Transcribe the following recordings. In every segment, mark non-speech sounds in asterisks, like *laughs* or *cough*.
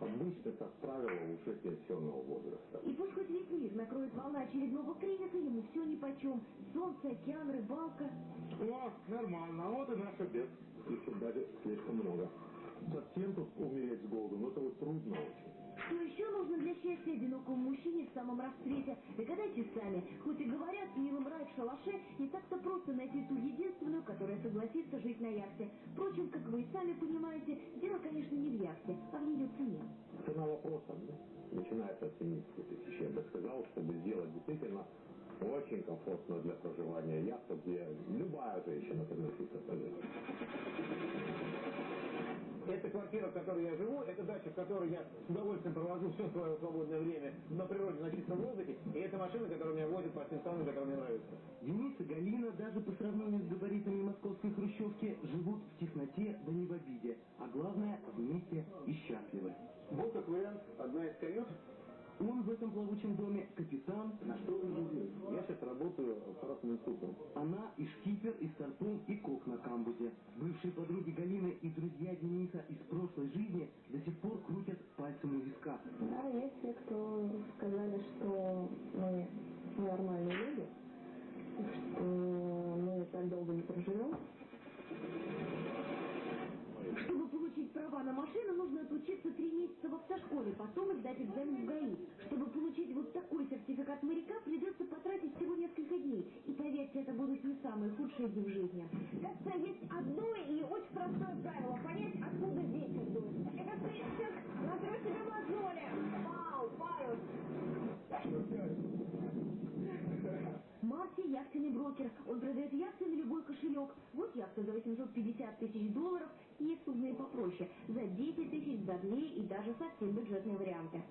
обычно, как правило, уже пенсионного возраста. И пусть хоть весь мир накроет волна очередного кризиса, ему все нипочем. Солнце, океан, рыбалка. О, нормально, а вот и наш обед. Слишком даже слишком много. Совсем тут умереть с голоду, но это вот трудно очень. Что еще нужно для счастья одинокому мужчине в самом расцвете? Догадайтесь сами. Хоть и говорят, милым рай в шалаше, не так-то просто найти ту единственную, которая согласится жить на яхте. Впрочем, как вы и сами понимаете, дело, конечно, не в яхте, а в ее цене. Цена вопроса начинается от 70 тысяч. Я бы сказал, чтобы сделать действительно очень комфортно для проживания яхту, где любая женщина согласится пожить. Эта квартира, в которой я живу, это дача, в которой я с удовольствием провожу все свое свободное время на природе, на чистом воздухе, и это машина, которая меня возит по всем странам, которые мне нравятся. Денис и Галина даже по сравнению с габаритами московской хрущевки живут в тесноте да не в обиде, а главное вместе и счастливы. Вот как вариант, одна из кают он в этом плавучем доме капитан. На что вы здесь? Я сейчас работаю аппаратным инструктором. Она и шкипер, и старпом, и кок на камбузе. Бывшие подруги Галины и друзья Дениса из прошлой жизни до сих пор крутят пальцем у виска. Да, есть те, кто сказали, что мы нормальные люди, что мы так долго не проживем. Чтобы получить права на машину, нужно отучиться три месяца в автошколе, потом сдать экзамен в ГАИ. Чтобы получить вот такой сертификат моряка, придется потратить всего несколько дней. И поверьте, это будут не самые худшие дни в жизни. Кажется, есть одно и очень простое правило. Понять, откуда ветер дует. Это принцип «Натру себе мозоли». Вау, Павел. Марти – яхтенный брокер. Он продает яхты на любой кошелек. Вот яхта за 850 тысяч долларов – есть судные попроще, за 10 тысяч, 2 и даже совсем бюджетные варианты.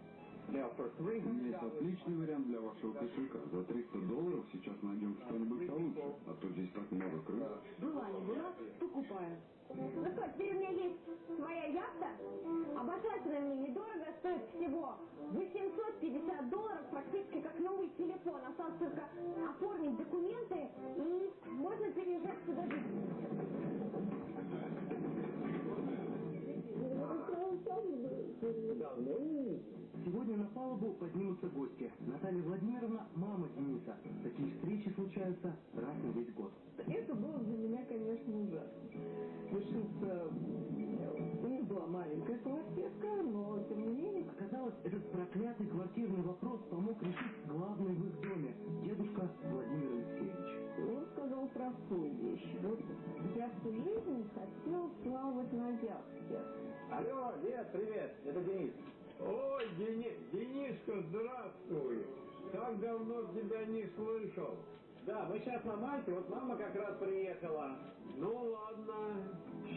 У меня есть отличный вариант для вашего кошелька. За 300 долларов сейчас найдем что-нибудь получше, а то здесь так много крыс. Была не была, покупаю. Ну что, теперь у меня есть своя яхта. Обожательная мне недорого, стоит всего 850 долларов, практически как новый телефон. Осталось только оформить документы и можно переезжать сюда жить. Сегодня на палубу поднимутся гости. Наталья Владимировна – мама Дениса. Такие встречи случаются раз на весь год. Это было для меня, конечно, ужасно. Лишиться... У них была маленькая квартирка, но тем не менее... Оказалось, этот проклятый квартирный вопрос помог решить главный в их доме – дедушка Владимир Алексеевич. Он сказал простую вещь. Вот я всю жизнь хотел плавать на яхте. Алло, Лет, привет, это Денис. Ой, Дени... Денишка, здравствуй! Так давно тебя не слышал. Да, мы сейчас на Мальте, вот мама как раз приехала. Ну ладно,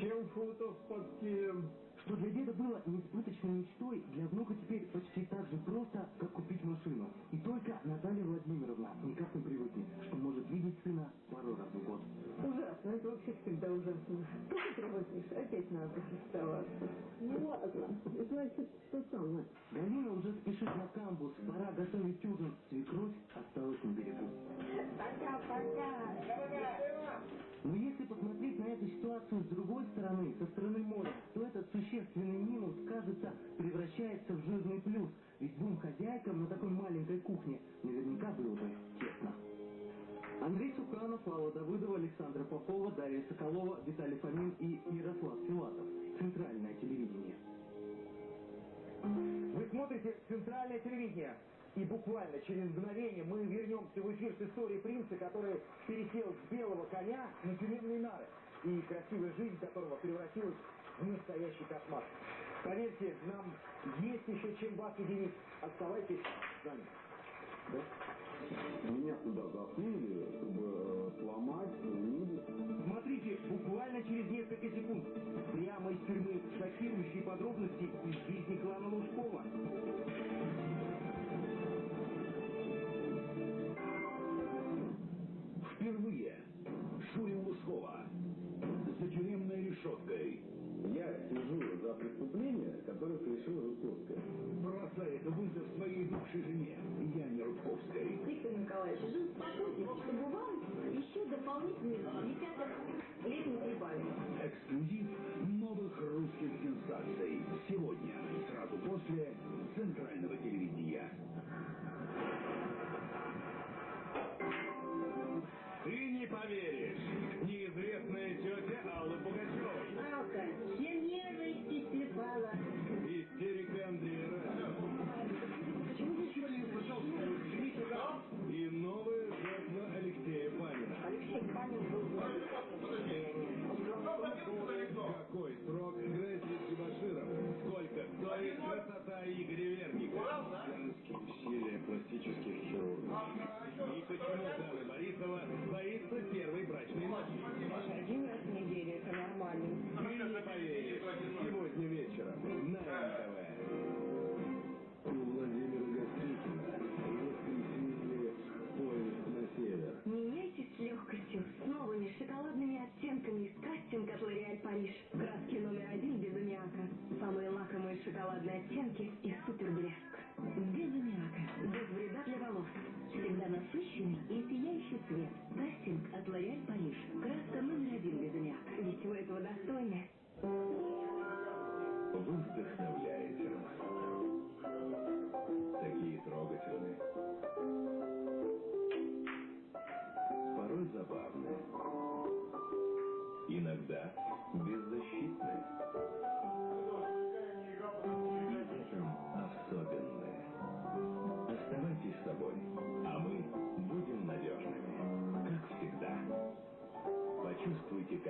чем футов под килем? Что для деда было несбыточной мечтой, для внука теперь почти так же просто, как купить машину. И только Наталья Владимировна никак не привыкнет, что может видеть сына пару раз в год. Ужасно, это вообще всегда ужасно. Только привыкнешь, опять надо оставаться. Ну ладно, значит, что самое. Галина уже спешит на камбус, пора готовить ужин. Свекровь осталась на берегу. Пока-пока. Но если посмотреть на эту ситуацию с другой стороны, со стороны моря, то этот существенный минус, кажется, превращается в жирный плюс. Ведь двум хозяйкам на такой маленькой кухне наверняка было бы тесно. Андрей Суханов, Алла Давыдова, Александра Попова, Дарья Соколова, Виталий Фомин и Ярослав Филатов. Центральное телевидение. Вы смотрите центральное телевидение. И буквально через мгновение мы вернемся в эфир с историей принца, который пересел с белого коня на тюремные нары. И красивая жизнь которого превратилась настоящий кошмар. Поверьте, нам есть еще чем вас единить. Оставайтесь с нами. Да? Меня сюда засунули, чтобы э, сломать, унизить. Смотрите, буквально через несколько секунд. Прямо из тюрьмы шокирующие подробности из жизни клана Лужкова. Впервые Шурин Лужкова за тюремной решеткой. Я сижу за преступление, которое совершила Рудковская. Бросает вызов своей бывшей жене Яне Рудковской. Виктор Николаевич, жил спокойнее, чтобы вам еще дополнительные десяток лет не прибавили. Эксклюзив новых русских сенсаций. Сегодня, сразу после раз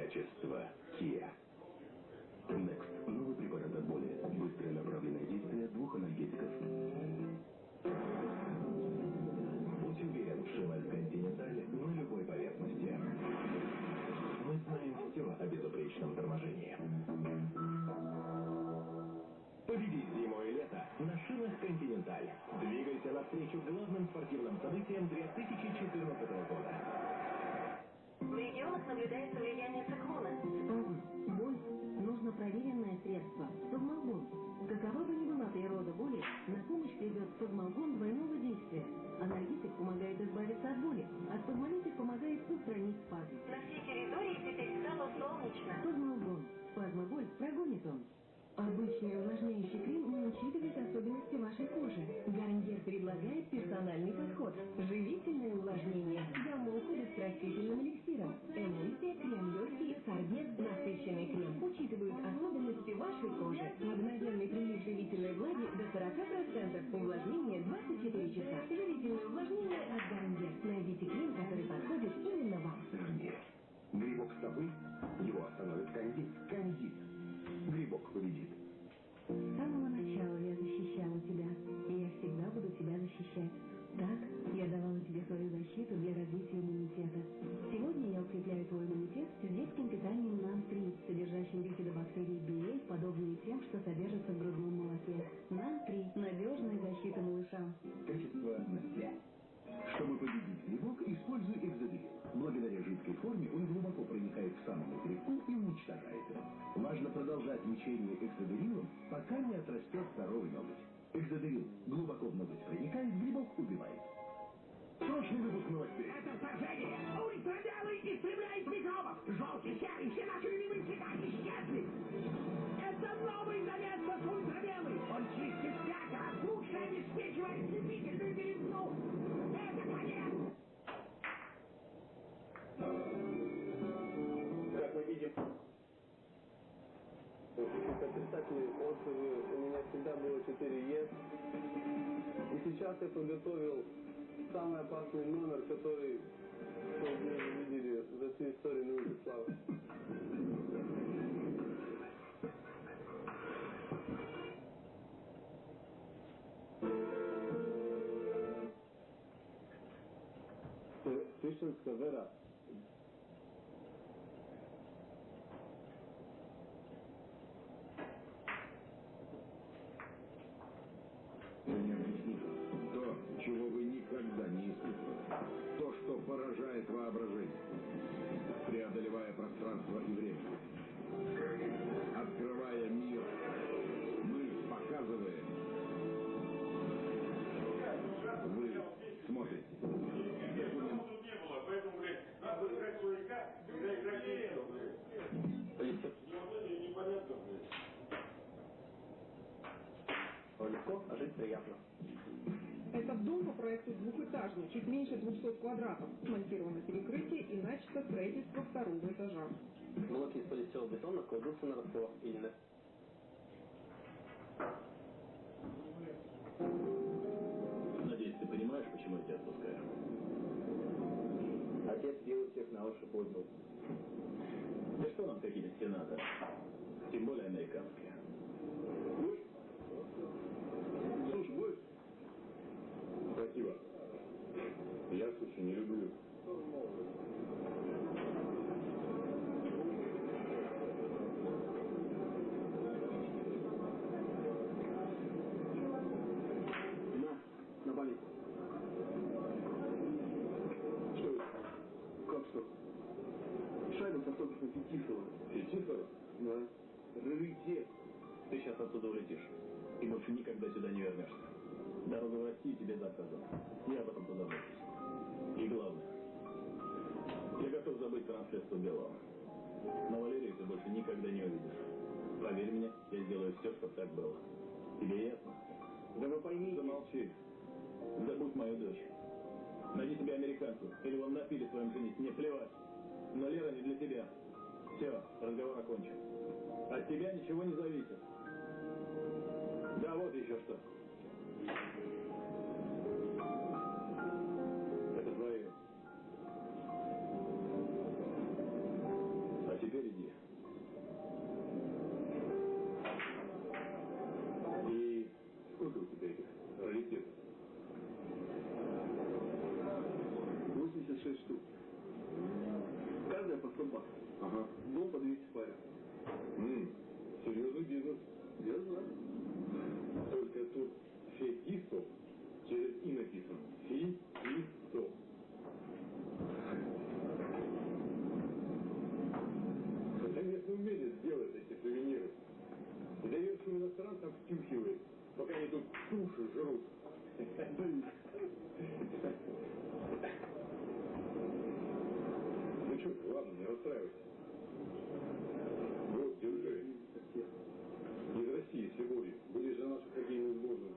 качество Kia. подготовил самый опасный номер, который мы видели за всю историю на славы. Славы. Християнска вера проекту двухэтажный, чуть меньше 200 квадратов. Смонтировано перекрытие и начато строительство второго этажа. Заказана. Я об этом позабочусь. И главное, я готов забыть про наследство Белого. Но Валерию ты больше никогда не увидишь. Поверь мне, я сделаю все, чтобы так было. Тебе ясно? Да вы поймите. Замолчи. Забудь мою дочь. Найди себе американку. Или вон напили своем женить. Мне плевать. Но Лера не для тебя. Все, разговор окончен. От тебя ничего не зависит. Да, вот еще что. 86 штук. Каждая по 100 баксов. Ага. Дом по 200 парень. М, серьезный бизнес. Я знаю. Только тут фетисов через и написано. Фетисов. Конечно, умели сделать эти сувениры. И доверчивым иностранцам втюхивает, пока они тут суши жрут. *laughs* Что, ладно, не расстраивайся. Вот, держи. Из России, с Любовью. Будешь за нашу хоккейную сборную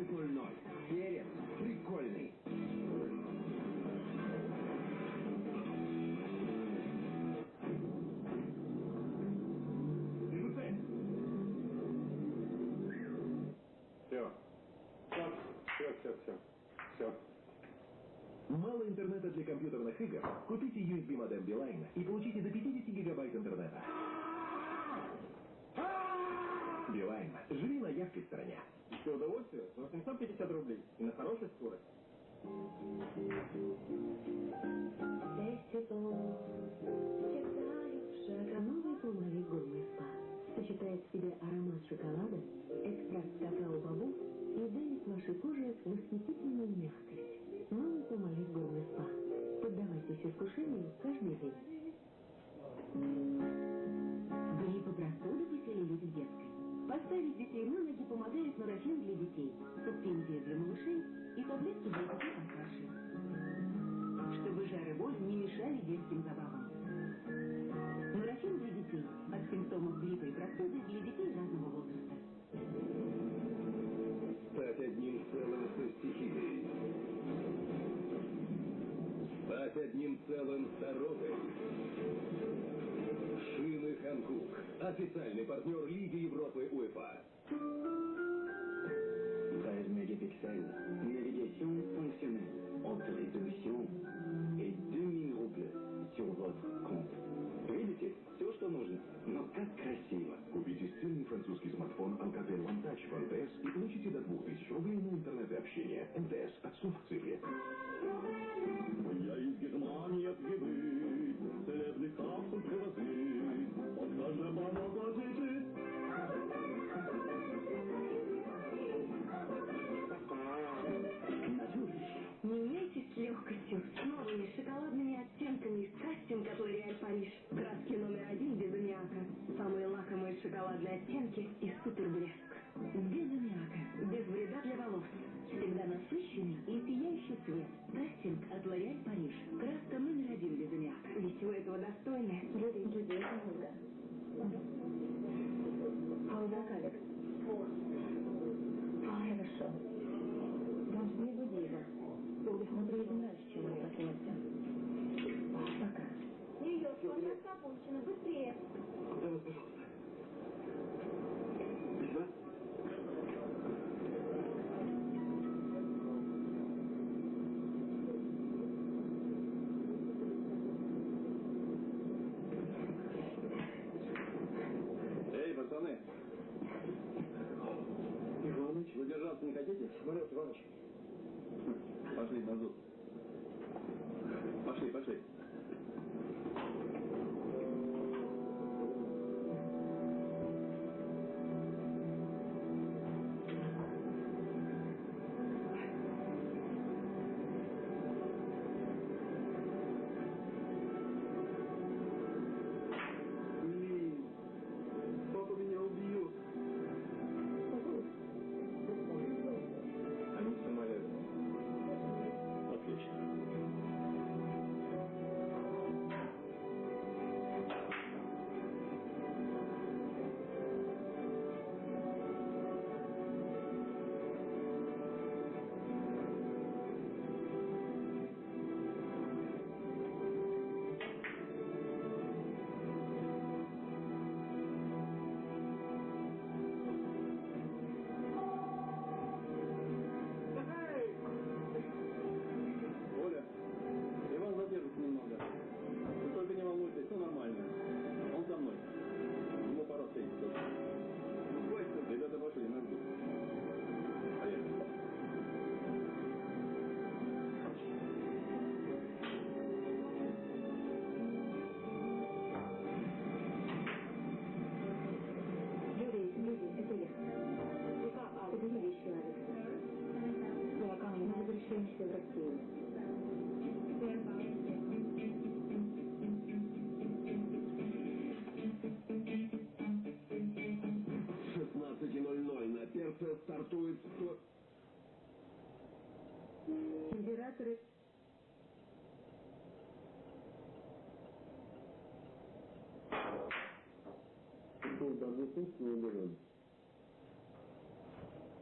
17.00. Перец прикольный. Все. Все, все, все. Все. Мало интернета для компьютерных игр? Купите USB модем Билайна и получите до 50 гигабайт интернета. Билайн. Живи на яркой стороне. Все удовольствие за 850 рублей. И на хорошей скорости. Новый полновик гурме спа сочетает в себе аромат шоколада, экстракт какао-бобов и дарит вашей коже восхитительную мягкость. Новый полновик гурме спа. Поддавайтесь искушению каждый день. Грипп и простуду поселились в детской. Поставить детей на ноги помогает нурофен для детей, суспензия для малышей и таблетки для детей постарше. Чтобы жар и боль не мешали детским забавам. Нурофен для детей. От симптомов гриппа и простуды для детей разного возраста. Стать одним целым со стихией. Стать одним целым с дорогой. Шины Ханкук. Официальный партнер Лиги Европы УЕФА. Proszę bardzo. Собственный миллион.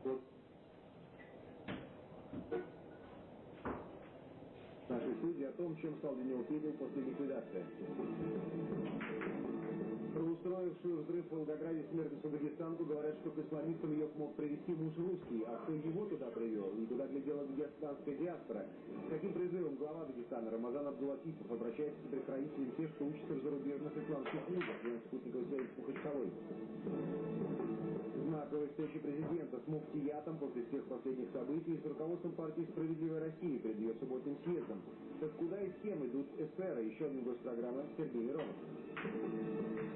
Вот. Наши судьи о том, чем стал него Петель после ликвидации. Про устроившую взрыв в Волгограде смертницу дагестанку говорят, что к исламистам ее мог привести муж русский, а кто его туда привел и куда глядела дагестанская диаспора. С каким призывом глава Дагестана Рамазан Абдулатипов обращается к предхранителям тех, что учатся в зарубежных исламских вузах, член спутниковой связи. Знаковой встречи президента с муфтиятом после всех последних событий с руководством партии «Справедливая Россия» перед ее субботним съездом. Так куда и с кем идут эсеры? Еще один гость программы Сергей Миронов.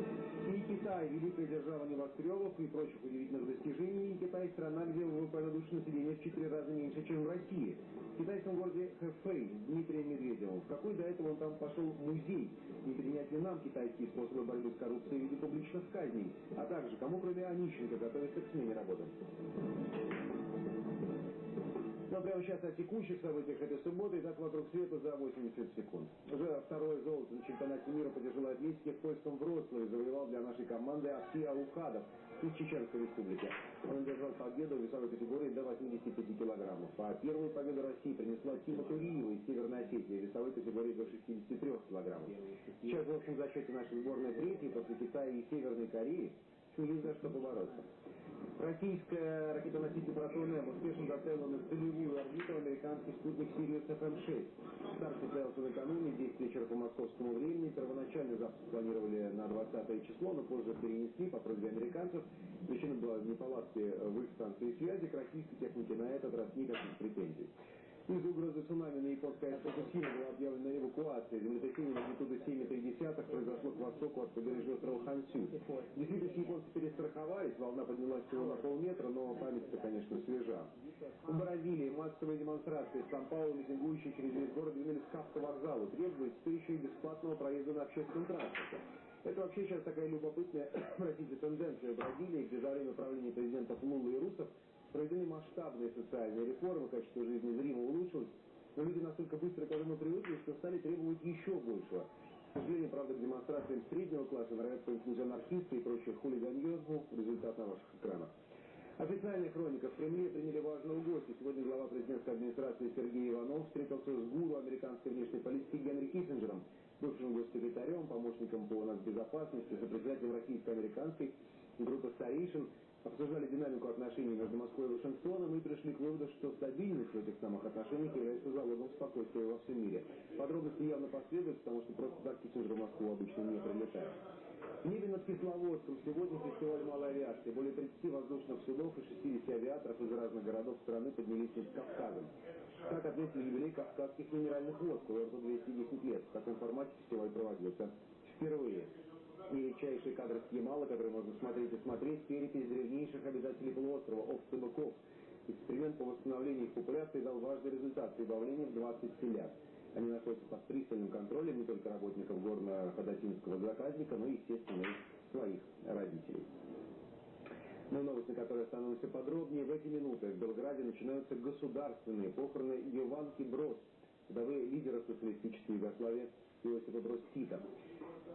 И Китай, великая держава небоскребов и прочих удивительных достижений, Китай страна, где ВВП на душу населения в четыре раза меньше, чем в России. В китайском городе Хэфэй с Дмитрием Медведевым. В какой до этого он там пошел музей? Не принять ли нам китайские способы борьбы с коррупцией в виде публичных казней? А также, кому кроме Онищенко готовится к смене работы? Но прямо сейчас о текущих событиях этой субботы. Итак, вокруг света за 80 секунд. Уже второе золото на чемпионате мира по тяжелой атлетике в польском Вроцлаве завоевал для нашей команды Ахти Аухадов из Чеченской республики. Он одержал победу в весовой категории до 85 килограммов. А первую победу России принесла Тима Туриева из Северной Осетии в весовой категории до 63 килограммов. Сейчас, в общем зачете нашей сборной третьей после Китая и Северной Кореи. Есть за что побороться. Российская ракетоноситель «Протон-М» успешно доставила на целевую орбиту американский спутник «Sirius FM-6». Старт состоялся накануне, 10 вечера по московскому времени. Первоначально запуск планировали на 20 число, но позже перенесли по просьбе американцев. Причина была в в их станции связи. К российской технике на этот раз никаких претензий. Из-за угрозы цунами на японской Фукусиме была объявлена эвакуация. Землетрясение магнитуды 7,3 произошло к востоку от побережья острова Хансю. В действительности японцы перестраховались, волна поднялась всего на полметра, но память-то, конечно, свежа. В Бразилии массовые демонстрации в Сан-Паулу, митингующие через весь город, двинулись к автовокзалу, требуя теперь и бесплатного проезда на общественном транспорте. Это вообще сейчас такая любопытная, *coughs* простите, тенденция в Бразилии, где за время правления президентов Лулы и Русов проведены масштабные социальные реформы, качество жизни зримо улучшилось, но люди настолько быстро к этому привыкли, что стали требовать еще большего. К сожалению, правда, к демонстрациям среднего класса нравятся инклюзия анархисты и прочее хулиганьезму, результат на ваших экранах. Официальная хроника. В Кремле приняли важного гостя. Сегодня глава президентской администрации Сергей Иванов встретился с гуру американской внешней политики Генри Киссинджером, бывшим госсекретарем, помощником по безопасности, сопредседателем российско-американской группы старейшин, обсуждали динамику отношений между Москвой и Вашингтоном и пришли к выводу, что стабильность в этих самых отношениях является залогом спокойствия во всем мире. Подробности явно последуют, потому что просто так Киссинджер в Москву обычно не прилетает. В небе над Кисловодском сегодня фестиваль малой авиации. Более 30 воздушных судов и 60 авиаторов из разных городов страны поднялись над Кавказом. Так отметили юбилей Кавказских минеральных вод, курорту 210 лет. В таком формате фестиваль проводился впервые. И редчайшие кадры с Ямала, которые можно смотреть и смотреть, перепись древнейших обитателей полуострова, овцы-быков. Эксперимент по восстановлению их популяции дал важный результат – прибавление в 20 селят. Они находятся под пристальным контролем не только работников горно-ходатинского заказника, но и, естественно, и своих родителей. Но ну новость, на которой остановимся подробнее, в эти минуты в Белграде начинаются государственные похороны Еванки Брос, вдовы лидера социалистической Югославии Иосифа Брос Тита.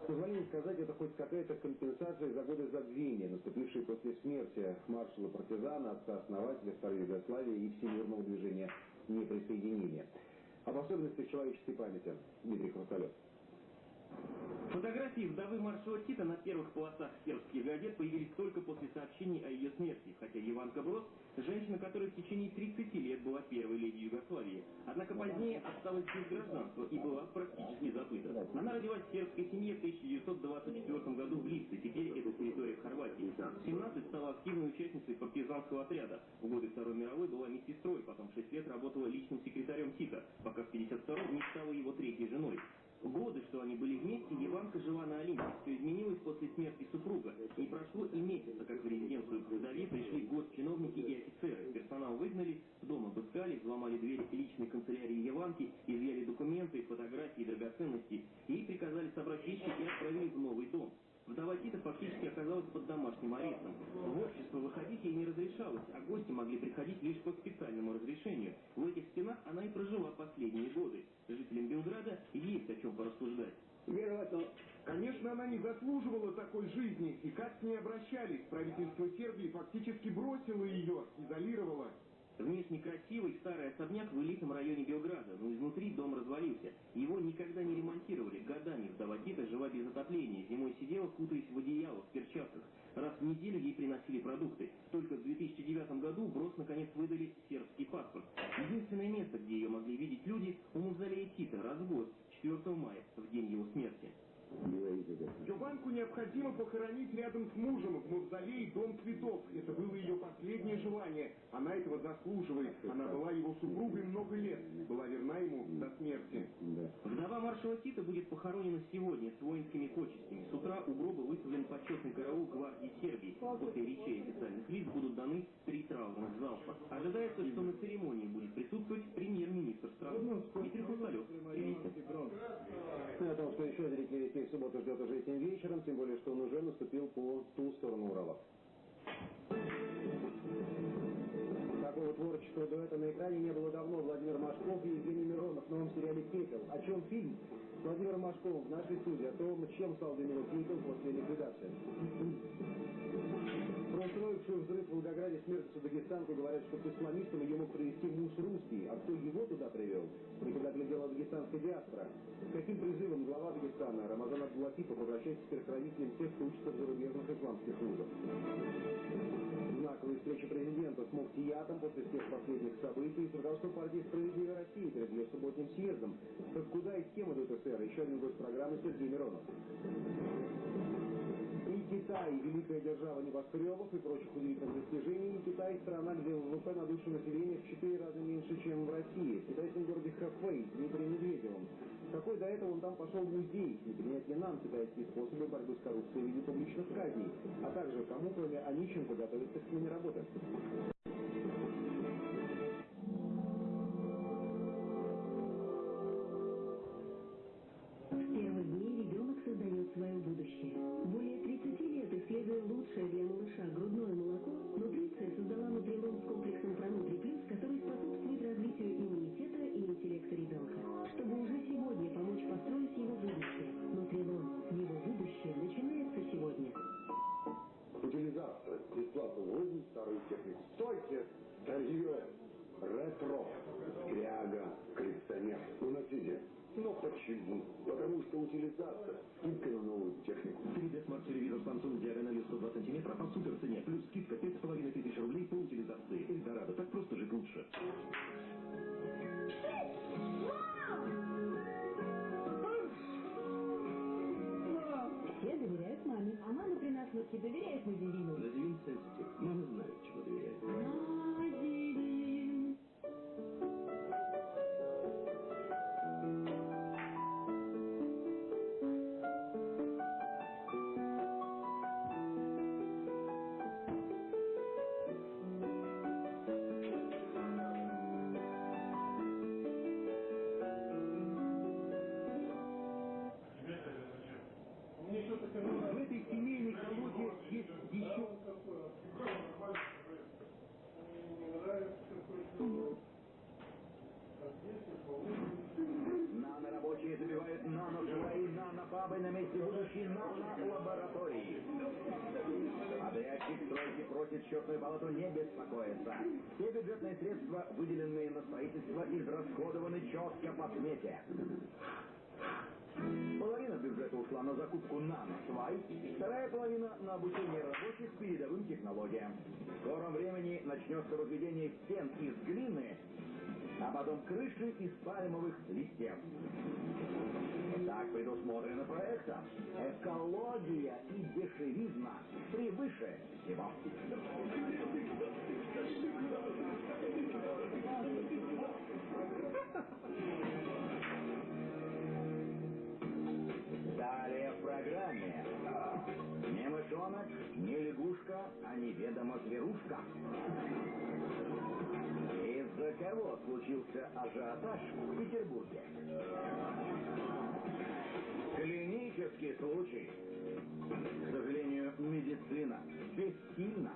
С позволения сказать, это хоть какая-то компенсация за годы забвения, наступившие после смерти маршала-партизана, отца-основателя Старой Югославии и всемирного движения неприсоединения. Об особенностях человеческой памяти Дмитрий Хрусталев. Фотографии вдовы маршала Тита на первых полосах сербских газет появились только после сообщений о ее смерти, хотя Иванка Брос – женщина, которая в течение 30 лет была первой леди Югославии. Однако позднее осталась без гражданства и была практически забыта. Она родилась в сербской семье в 1924 году в Липце, теперь это территория Хорватии. В 17 стала активной участницей партизанского отряда. В годы Второй мировой была медсестрой, потом 6 лет работала личным секретарем Тита, пока в 52 не стала его третьей женой. Годы, что они были вместе, Еванка жила на Олимпе. Все изменилось после смерти супруга. Не прошло и месяца, как в резиденцию вдове пришли госчиновники и офицеры. Персонал выгнали, дом обыскали, взломали двери личной канцелярии Еванки, изъяли документы, фотографии, драгоценности. Ей приказали собрать вещи и отправили в новый дом. Вдова Тита фактически оказалась под домашним арестом. В общество выходить ей не разрешалось, а гости могли приходить лишь по специальному разрешению. В этих стенах она и прожила последние годы. Жителям Белграда есть о чем порассуждать. Конечно, она не заслуживала такой жизни. И как с ней обращались? Правительство Сербии фактически бросило ее, изолировало. Внешне красивый старый особняк в элитном районе Белграда, но изнутри дом развалился. Его никогда не ремонтировали. Годами вдова Тита жила без отопления. Зимой сидела, кутаясь в одеяло, в перчатках. Раз в неделю ей приносили продукты. Только в 2009 году Брос наконец выдали сербский паспорт. Единственное место, где ее могли видеть люди, у мавзолея Тита, раз в год, 4 мая, в день его смерти. Джованку необходимо похоронить рядом с мужем в мавзолее Дом цветов. Это было ее последнее желание. Она этого заслуживает. Она была его супругой много лет. Была верна ему до смерти. Вдова маршала Тита будет похоронена сегодня с воинскими почестями. С утра у гроба выставлен почетный караул гвардии Сербии. После речей официальных лиц будут даны три траурных залпа. Ожидается, что на церемонии будет присутствовать премьер-министр страны. Дмитрий Хрусталев. Ну, о том, что еще зрители детей в субботу ждет уже этим вечером, тем более, что он уже наступил по ту сторону Урала. Такого творческого дуэта на экране не было давно. Владимир Машков и Евгений Миронов в новом сериале «Пепел». О чем фильм? С Владимиром Машковым в нашей студии. О том, чем стал для него «Пепел» после ликвидации. Про устроившую взрыв в Волгограде смертницу дагестанку говорят, что к исламистам ее мог привести муж русский. А кто его туда привел? Никогда глядела дагестанская диаспора. Каким призывом глава Дагестана Рамазан Абдулатипов обращается к родителям тех, кто учится в зарубежных исламских вузах? Знаковая встреча президента с Муфтиятом после всех последних событий с руководством партии «Справедливая Россия» перед ее субботним съездом. Так куда и с кем идут СССР? Еще один гость программы Сергей Миронов. Китай – великая держава небоскребов и прочих удивительных достижений. Китай – страна, где ВВП на душу населения в четыре раза меньше, чем в России. В китайском городе Хэфэй с Дмитрием Медведевым. Какой до этого он там пошел в музей, не принять ли нам китайские способы борьбы с коррупцией в виде публичных казней, а также кому, кроме Онищенко, готовится к смене работы. Нано-лаборатории. Подрядчик стройки просит счетную палату не беспокоиться. Все бюджетные средства, выделенные на строительство, израсходованы четко по смете. Половина бюджета ушла на закупку нано-свай, вторая половина на обучение рабочих передовым технологиям. В скором времени начнется возведение стен из глины, а потом крыши из пальмовых листьев. Так предусмотрено проектом. Экология и дешевизна превыше всего. Далее в программе. Не мышонок, не лягушка, а неведомо зверушка. Из-за кого случился ажиотаж в Петербурге? Клинический случай. К сожалению, медицина бессильна.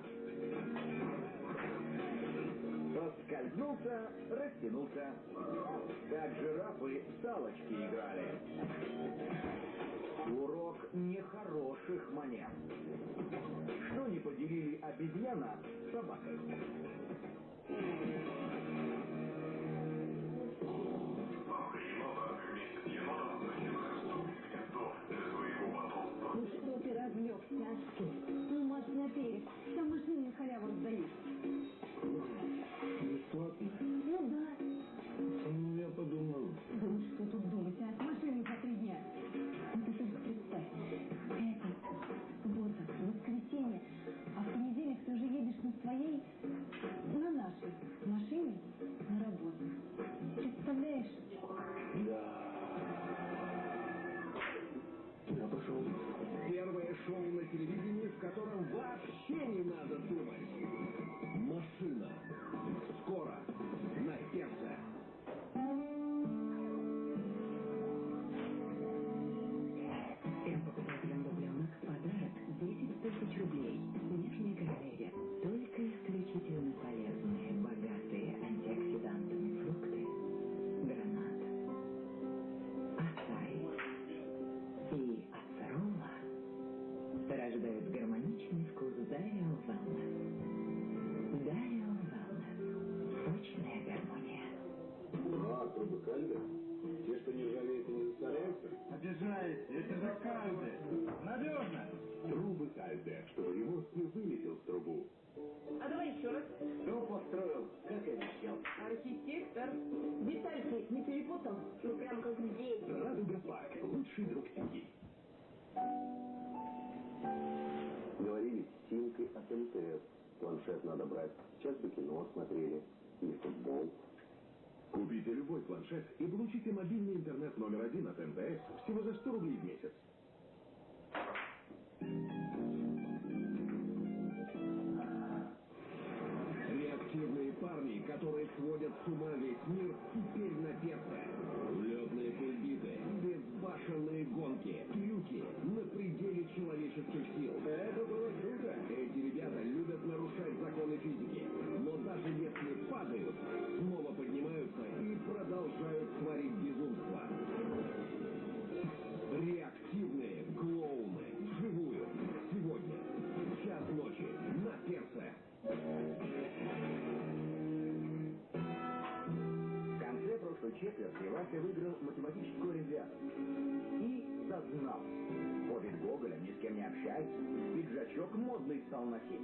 Поскользнулся, растянулся. Как жирафы салочки играли. Урок нехороших манер. Что не поделили обезьяна с собакой? Ну что ты развлекся, Аскель? Ну, марш на берег. Там машины на халяву раздают. Бесплатно? Ну да. Ну, я подумал. Ну что тут думать, а? Машины по три дня. Ну ты только представь. Пятница, суббота, воскресенье. А в понедельник ты уже едешь на своей, телевидении, в котором вообще не надо думать. Получите мобильный интернет номер один от МТС всего за 100 рублей в месяц. Реактивные парни, которые сводят с ума весь мир, теперь на перце. Летные кульбиты, безбашенные гонки, трюки на пределе человеческих сил. Это было круто. Эти ребята любят нарушать законы физики. И сознал. Ходит Гоголя, ни с кем не общается. Пиджачок модный стал носить.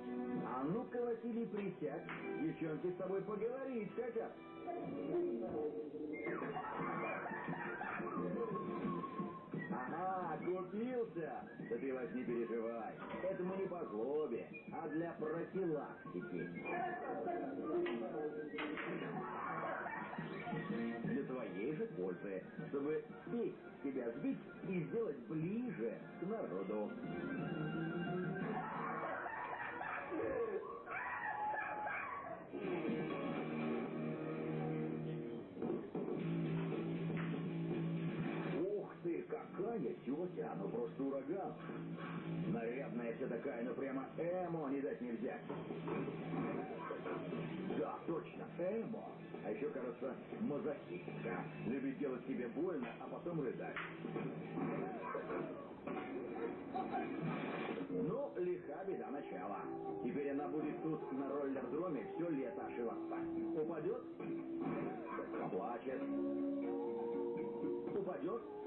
А ну-ка, Василий, присядь. Девчонки с тобой поговорить хотят. Ага, Купился? Да ты, Вась, не переживай. Это мы не по злобе, а для профилактики. Для твоей же пользы, чтобы спесь тебя сбить и сделать ближе к народу. Какая тетя, ну просто ураган. Нарядная вся такая, ну прямо эмо не дать не взять. Да, точно, эмо. А еще, кажется, мазохистка. Любит делать себе больно, а потом рыдать. Ну, лиха беда начала. Теперь она будет тут на роллер-дроме все лето ошиваться. Упадет? Поплачет. Упадет?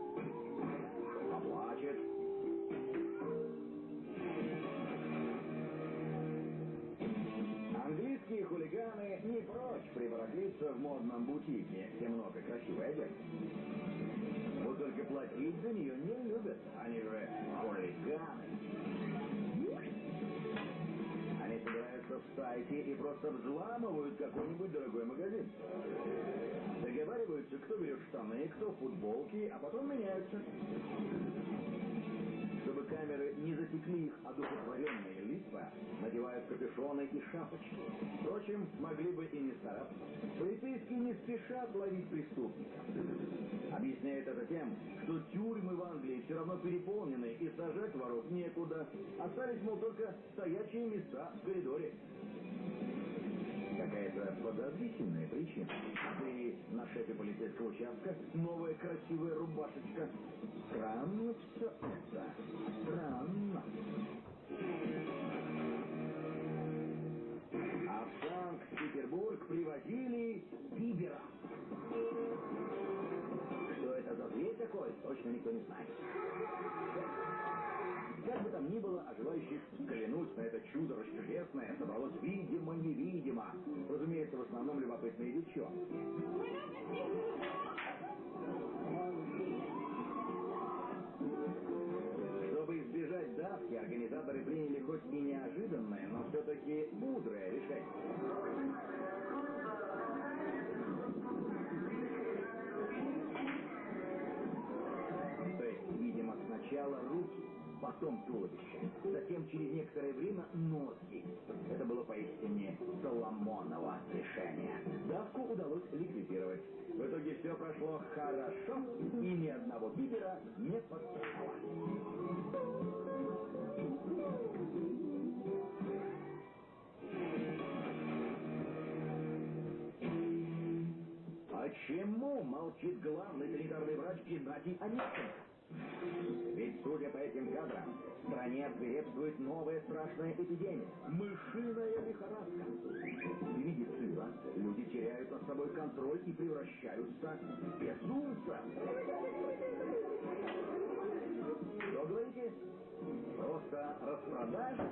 Английские хулиганы не прочь прибарахлиться в модном бутике, где много красивой одежды. Вот только платить за нее не любят. Они же хулиганы. Они собираются в стайки и просто взламывают какой-нибудь дорогой магазин. Договариваются, кто берет штаны, кто футболки, а потом меняются. Камеры не засекли их одухотворенные лица, надевают капюшоны и шапочки. Впрочем, могли бы и не стараться. Полицейские не спешат ловить преступников. Объясняют это тем, что тюрьмы в Англии все равно переполнены и сажать воров некуда. Остались, мол, только стоячие места в коридоре. Какая-то подозрительная причина. Ты на шефе полицейского участка, новая красивая рубашечка. Странно все это. Странно. А в Санкт-Петербург привозили Бибера. Что это за зверь такой, точно никто не знает. Как бы там ни было, а желающих на это чудо расчудесное собралось видимо-невидимо. Разумеется, в потом туловище, затем через некоторое время ноги. Это было поистине Соломоново решение. Давку удалось ликвидировать. В итоге все прошло хорошо, и ни одного бибера не подцепало. Почему молчит главный санитарный врач Геннадий Онищенко? Ведь, судя по этим кадрам, в стране свирепствует новая страшная эпидемия – мышиная лихорадка. И медицина, люди теряют над собой контроль и превращаются в безумца. Что говорите? Просто распродажа?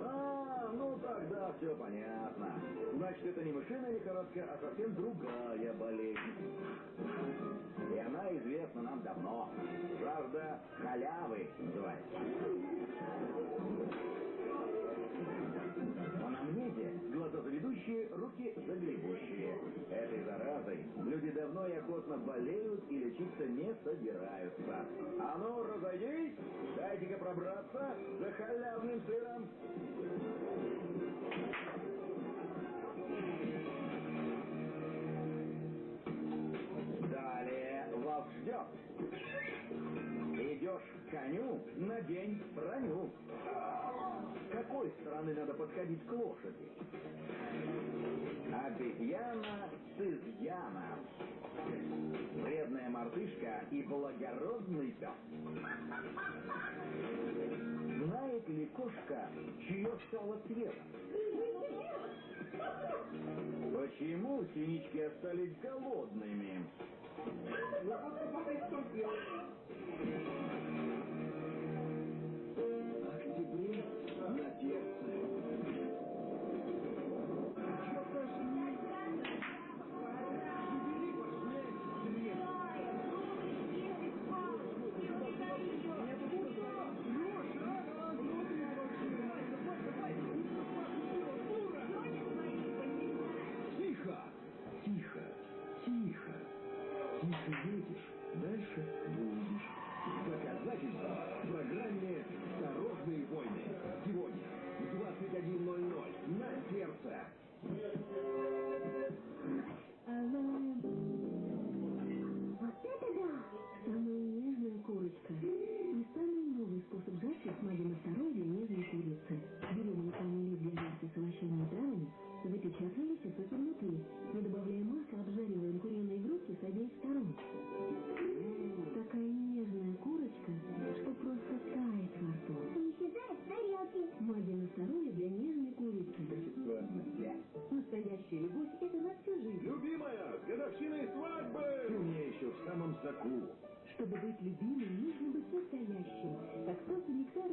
А, ну тогда все понятно. Значит, это не мышиная лихорадка, а совсем другая болезнь. И она известна нам давно. Жажда халявы называется. Заведущие, руки загребущие. Этой заразой люди давно и охотно болеют и лечиться не собираются. А ну, разойдись, дайте-ка пробраться за халявным сыром. Далее вас ждет. Идешь к коню, надень броню. Какой стороны надо подходить к лошади? Обезьяна с изъяном. Вредная мартышка и благородный пес. Знает ли кошка, чье сало свежо? Почему синички остались голодными?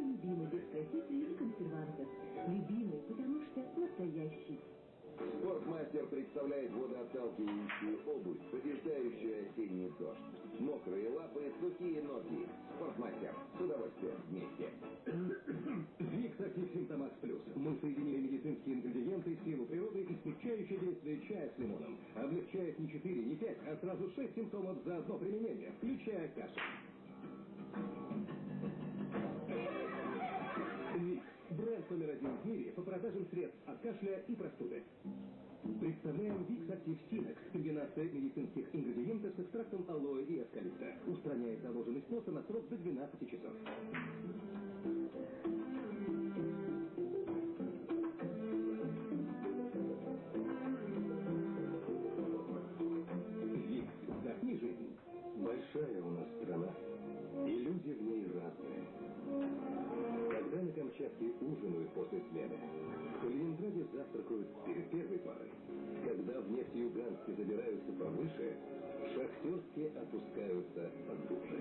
Любимый, без красителей и консервантов. Любимый, потому что настоящий. Спортмастер представляет водоотталкивающую обувь, побеждающую осенний дождь. Мокрые лапы, сухие ноги. Спортмастер. С удовольствием вместе. Викс Актив Симптомакс Плюс. Мы соединили медицинские ингредиенты, силу природы и смягчающее действие чая с лимоном. Облегчает не 4, не 5, а сразу 6 симптомов за одно применение, включая кашлю. Номер один в мире по продажам средств от кашля и простуды. Представляем Викс Актив Синекс. Комбинация медицинских ингредиентов с экстрактом алоэ и эскалипта. Устраняет заложенность носа на срок до 12 часов. После смены, в Калининграде завтракают перед первой парой. Когда в Нефтеюганске забираются повыше, в Шахтерске опускаются поглубже.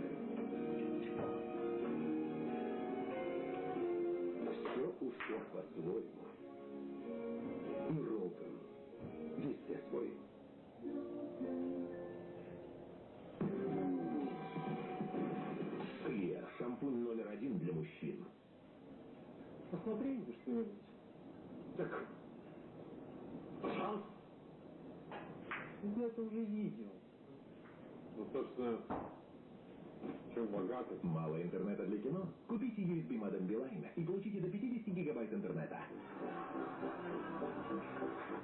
Все у всех кино? Купите USB модем Билайна и получите до 50 гигабайт интернета.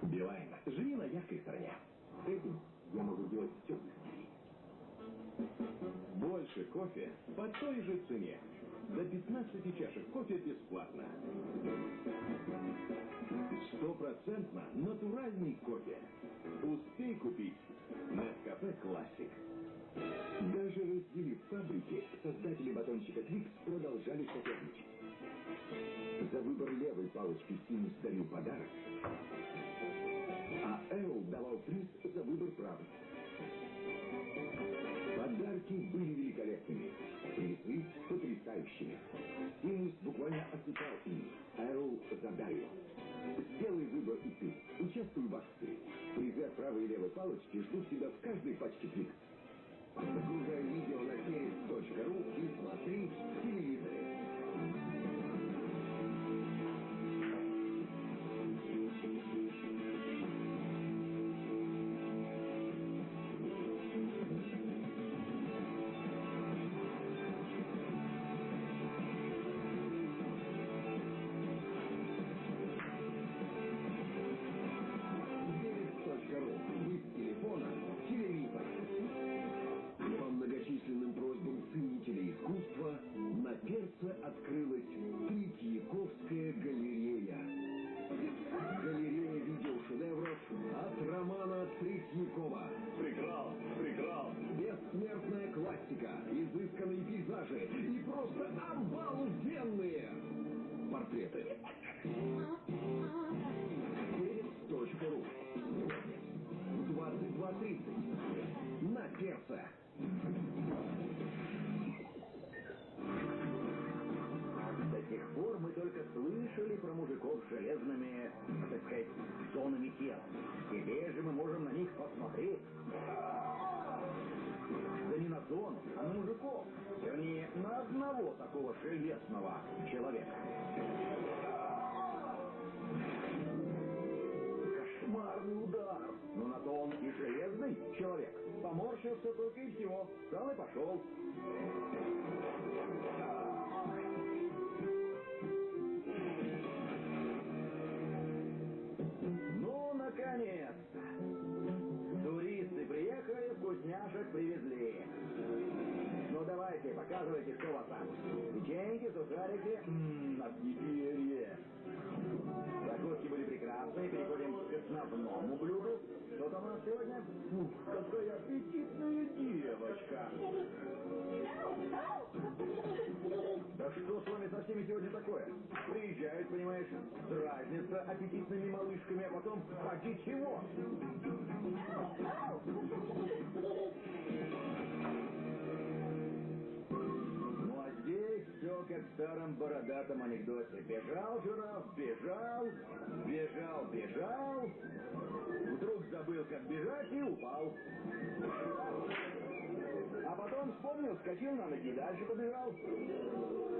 Билайн. Живи на яркой стороне. С этим я могу делать все. Больше кофе по той же цене. До 15 чашек кофе бесплатно. Стопроцентно натуральный кофе. Успей купить Nescafe Classic. Даже разделив фабрики, создатели батончика Твикс продолжали соперничать. За выбор левой палочки Синус дарил подарок, а Эрл давал приз за выбор правой. Подарки были великолепными, призы потрясающими. Синус буквально осыпал ими, Эрл задарил. Сделай выбор и ты. Участвуй в акции. Призы правой и левой палочки ждут тебя в каждой пачке Твикс. Загружай видео на сервис.ру и смотри в телевизоре. Мужиков. Вернее, на одного такого железного человека. Кошмарный удар. Но на то он и железный человек. Поморщился только и всего. Встал и пошел. Ну, наконец-то! Туристы приехали, вкусняшек привезли. Давайте, показывайте, что у вас там. Печеньки, сухарики, м-м, от теперь. Закуски были прекрасные, переходим к основному блюду. Что там у нас сегодня? Ух, какая аппетитная девочка! Да что с вами со всеми сегодня такое? Приезжают, понимаешь, дразнятся аппетитными малышками, а потом поди чего? Все как в старом бородатом анекдоте. Бежал жираф, бежал, бежал, бежал, вдруг забыл, как бежать и упал. А потом вспомнил, скочил на ноги и дальше побежал.